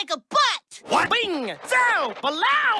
like a butt! What? Bing! Zow! Below!